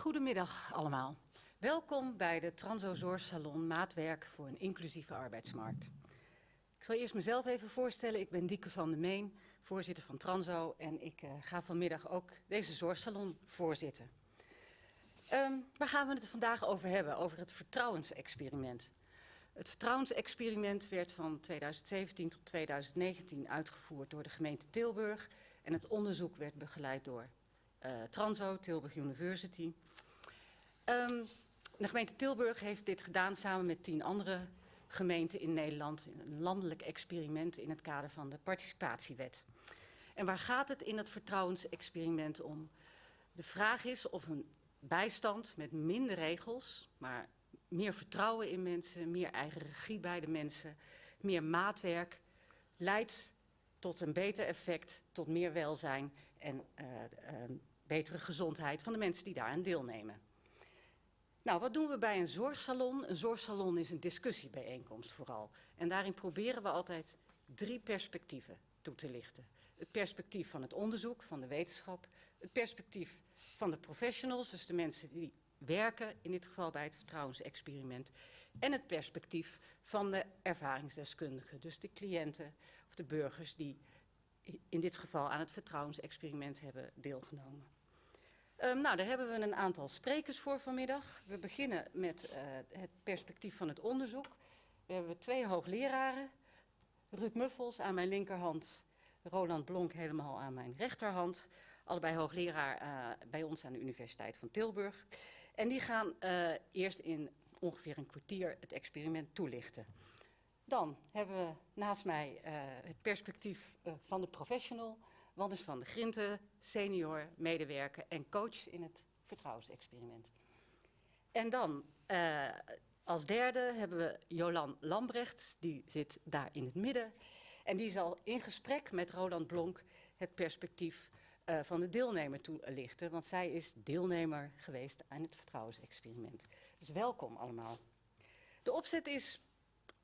Goedemiddag allemaal. Welkom bij de Transo Maatwerk voor een inclusieve arbeidsmarkt. Ik zal eerst mezelf even voorstellen. Ik ben Dieke van der Meen, voorzitter van Transo en ik uh, ga vanmiddag ook deze zorgsalon voorzitten. Um, waar gaan we het vandaag over hebben? Over het vertrouwensexperiment. Het vertrouwensexperiment werd van 2017 tot 2019 uitgevoerd door de gemeente Tilburg en het onderzoek werd begeleid door uh, Transo, Tilburg University. Um, de gemeente Tilburg heeft dit gedaan samen met tien andere gemeenten in Nederland. Een landelijk experiment in het kader van de participatiewet. En waar gaat het in het vertrouwensexperiment om? De vraag is of een bijstand met minder regels, maar meer vertrouwen in mensen, meer eigen regie bij de mensen, meer maatwerk, leidt tot een beter effect, tot meer welzijn en uh, uh, betere gezondheid van de mensen die daaraan deelnemen. Nou, wat doen we bij een zorgsalon? Een zorgsalon is een discussiebijeenkomst vooral. En daarin proberen we altijd drie perspectieven toe te lichten. Het perspectief van het onderzoek, van de wetenschap. Het perspectief van de professionals, dus de mensen die werken, in dit geval bij het vertrouwensexperiment. En het perspectief van de ervaringsdeskundigen, dus de cliënten of de burgers die in dit geval aan het vertrouwensexperiment hebben deelgenomen. Um, nou, daar hebben we een aantal sprekers voor vanmiddag. We beginnen met uh, het perspectief van het onderzoek. We hebben twee hoogleraren. Ruud Muffels aan mijn linkerhand, Roland Blonk helemaal aan mijn rechterhand. Allebei hoogleraar uh, bij ons aan de Universiteit van Tilburg. En die gaan uh, eerst in ongeveer een kwartier het experiment toelichten. Dan hebben we naast mij het perspectief van de professional... Wannes van de Grinten, senior, medewerker en coach in het vertrouwensexperiment. En dan uh, als derde hebben we Jolan Lambrecht, die zit daar in het midden. En die zal in gesprek met Roland Blonk het perspectief uh, van de deelnemer toelichten. Want zij is deelnemer geweest aan het vertrouwensexperiment. Dus welkom allemaal. De opzet is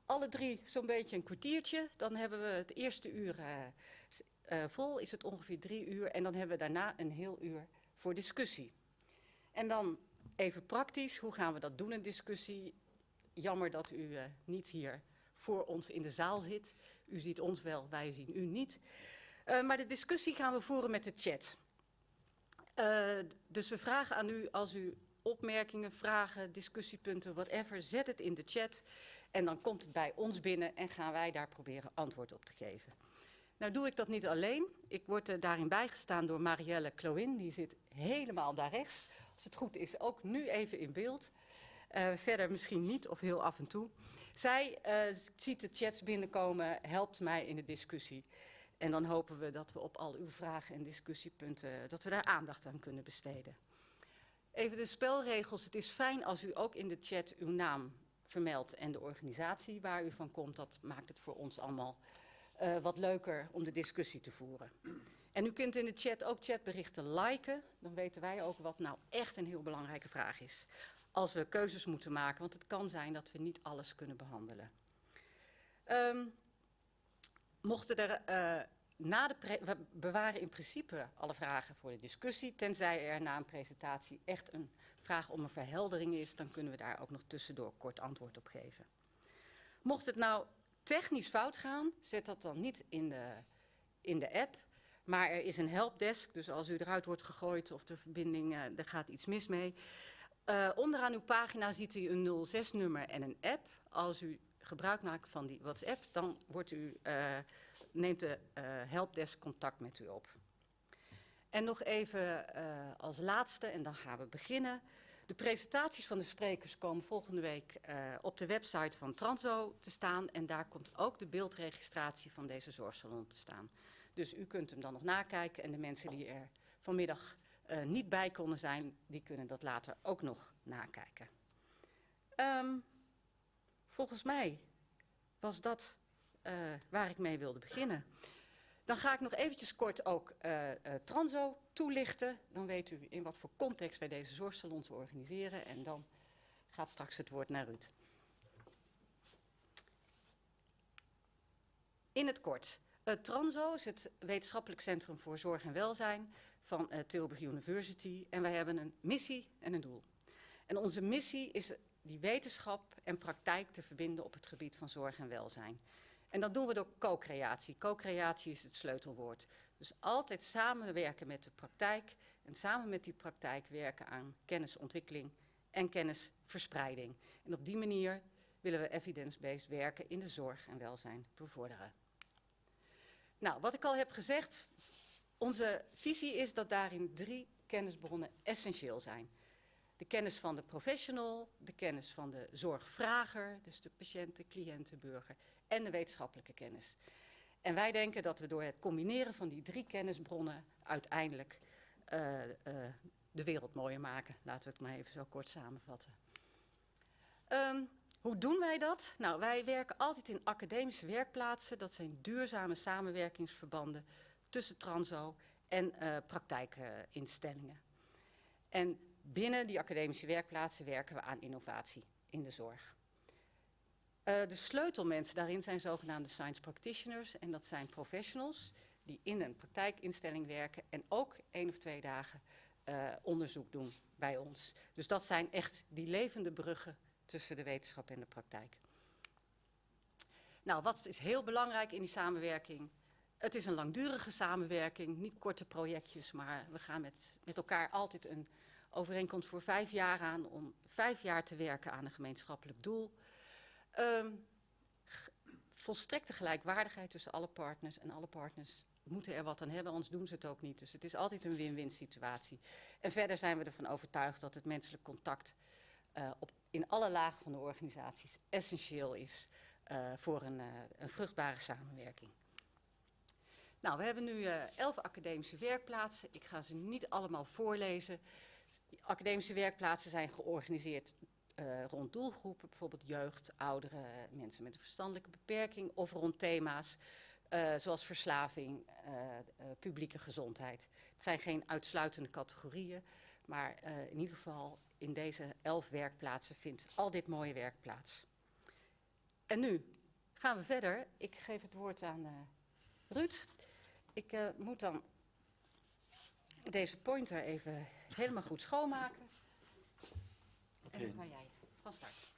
alle drie zo'n beetje een kwartiertje. Dan hebben we het eerste uur uh, uh, vol is het ongeveer drie uur en dan hebben we daarna een heel uur voor discussie. En dan even praktisch, hoe gaan we dat doen, een discussie? Jammer dat u uh, niet hier voor ons in de zaal zit. U ziet ons wel, wij zien u niet. Uh, maar de discussie gaan we voeren met de chat. dus we vragen aan u, als u opmerkingen, vragen, discussiepunten, whatever, zet het in de chat. En dan komt het bij ons binnen en gaan wij daar proberen antwoord op te geven. Nou doe ik dat niet alleen. Ik word daarin bijgestaan door Marielle Cloin. Die zit helemaal daar rechts. Als het goed is, ook nu even in beeld. Uh, verder misschien niet of heel af en toe. Zij uh, ziet de chats binnenkomen, helpt mij in de discussie. En dan hopen we dat we op al uw vragen en discussiepunten, dat we daar aandacht aan kunnen besteden. Even de spelregels. Het is fijn als u ook in de chat uw naam vermeldt en de organisatie waar u van komt. Dat maakt het voor ons allemaal uh, wat leuker om de discussie te voeren. En u kunt in de chat ook chatberichten liken. Dan weten wij ook wat nou echt een heel belangrijke vraag is. Als we keuzes moeten maken, want het kan zijn dat we niet alles kunnen behandelen. Um, mochten er uh, na de we bewaren in principe alle vragen voor de discussie. Tenzij er na een presentatie echt een vraag om een verheldering is, dan kunnen we daar ook nog tussendoor kort antwoord op geven. Mocht het nou technisch fout gaan, zet dat dan niet in de, in de app. Maar er is een helpdesk, dus als u eruit wordt gegooid of de verbinding, uh, er gaat iets mis mee. Uh, onderaan uw pagina ziet u een 06-nummer en een app. Als u gebruik maakt van die WhatsApp, dan wordt u, uh, neemt de helpdesk contact met u op. En nog even als laatste, en dan gaan we beginnen. De presentaties van de sprekers komen volgende week uh, op de website van Transo te staan. En daar komt ook de beeldregistratie van deze zorgsalon te staan. Dus u kunt hem dan nog nakijken. En de mensen die er vanmiddag uh, niet bij konden zijn, die kunnen dat later ook nog nakijken. Um, volgens mij was dat uh, waar ik mee wilde beginnen. Dan ga ik nog eventjes kort ook uh, uh, Transo toelichten. Dan weet u in wat voor context wij deze zorgsalons organiseren. En dan gaat straks het woord naar Ruud. In het kort. Uh, Transo is het wetenschappelijk centrum voor zorg en welzijn van Tilburg University. En wij hebben een missie en een doel. En onze missie is die wetenschap en praktijk te verbinden op het gebied van zorg en welzijn. En dat doen we door co-creatie. Co-creatie is het sleutelwoord. Dus altijd samenwerken met de praktijk en samen met die praktijk werken aan kennisontwikkeling en kennisverspreiding. En op die manier willen we evidence-based werken in de zorg en welzijn bevorderen. Nou, wat ik al heb gezegd, onze visie is dat daarin drie kennisbronnen essentieel zijn. De kennis van de professional, de kennis van de zorgvrager, dus de patiënt, de cliënt, de burger, en de wetenschappelijke kennis. En wij denken dat we door het combineren van die drie kennisbronnen uiteindelijk uh, uh, de wereld mooier maken. Laten we het maar even zo kort samenvatten. Um, hoe doen wij dat? Nou, wij werken altijd in academische werkplaatsen. Dat zijn duurzame samenwerkingsverbanden tussen transo en uh, praktijkinstellingen. en binnen die academische werkplaatsen werken we aan innovatie in de zorg. Uh, de sleutelmensen daarin zijn zogenaamde science practitioners. En dat zijn professionals die in een praktijkinstelling werken en ook één of twee dagen uh, onderzoek doen bij ons. Dus dat zijn echt die levende bruggen tussen de wetenschap en de praktijk. Nou, wat is heel belangrijk in die samenwerking? Het is een langdurige samenwerking, niet korte projectjes, maar we gaan met, met elkaar altijd een overeenkomst voor vijf jaar aan om vijf jaar te werken aan een gemeenschappelijk doel. Um, volstrekte gelijkwaardigheid tussen alle partners en alle partners moeten er wat aan hebben, anders doen ze het ook niet. Dus het is altijd een win-win situatie. En verder zijn we ervan overtuigd dat het menselijk contact uh, op, in alle lagen van de organisaties essentieel is uh, voor een, uh, een, vruchtbare samenwerking. Nou, we hebben nu elf academische werkplaatsen. Ik ga ze niet allemaal voorlezen. Academische werkplaatsen zijn georganiseerd rond doelgroepen, bijvoorbeeld jeugd, ouderen, mensen met een verstandelijke beperking of rond thema's uh, zoals verslaving, uh, publieke gezondheid. Het zijn geen uitsluitende categorieën, maar in ieder geval in deze elf werkplaatsen vindt al dit mooie werk plaats. En nu gaan we verder. Ik geef het woord aan Ruud. Ik moet dan deze pointer even helemaal goed schoonmaken. Okay. En dan kan jij van start.